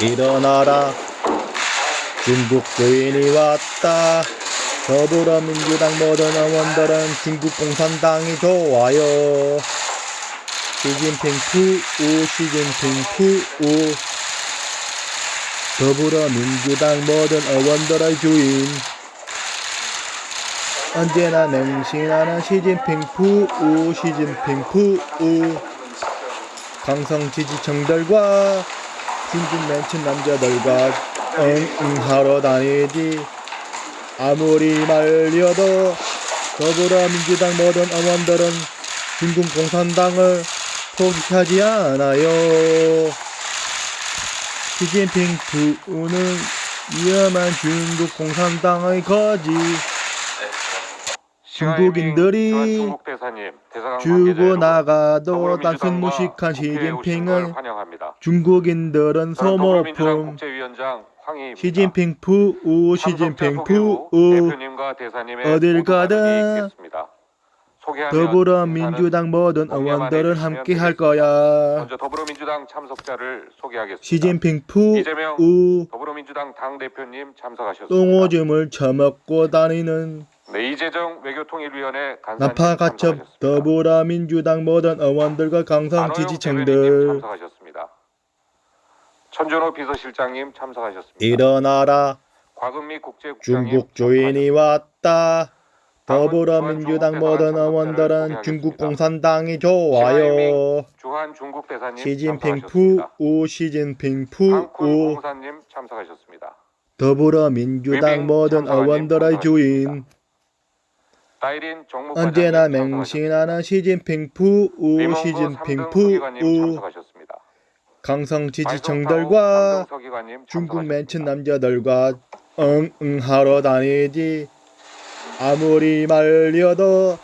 일어나라. 중국 주인이 왔다. 더불어민주당 모든 의원들은 중국 공산당이 좋아요. 시진핑 푸우 시진핑 푸우. 더불어민주당 모든 의원들의 주인. 언제나 맹신하는 시진핑 푸우 시진핑 푸우. 강성 지지층들과 중국 맨친 남자들과 응응하러 다니지 아무리 말려도 더불어민주당 모든 의원들은 중국 공산당을 포기하지 않아요. 시진핑 부는 위험한 중국 공산당의 거지. 중국인들이 주고 나가도 단순 무식한 시진핑을. 중국인들은 소모품. 시진핑 푸우 시진핑 푸우 어딜 가든 더불어민주당 모든 의원들은 함께 할. 거야. 더불어민주당 참석자를 소개하겠습니다. 시진핑 푸우 더불어민주당 당 대표님 참석하셨습니다. 똥오줌을 처먹고 다니는 네, 이재정 외교통일위원회 간사님 나파가첩. 더불어민주당 모든 의원들과 강성 지지층들. 천준호 비서실장님 참석하셨습니다. 일어나라 중국 주인이 왔다. 더불어민주당 모든 의원들은 중국 공산당이 좋아요. 시진핑. 푸우 시진핑 푸우. 더불어민주당 모든 의원들의 주인 언제나. 맹신하는 시진핑 푸우 리몽구 시진핑 삼등 서기관님 푸우 참석하셨습니다. 강성 지지층들과 중국. 맨친 남자들과 응응하러 다니지 아무리 말려도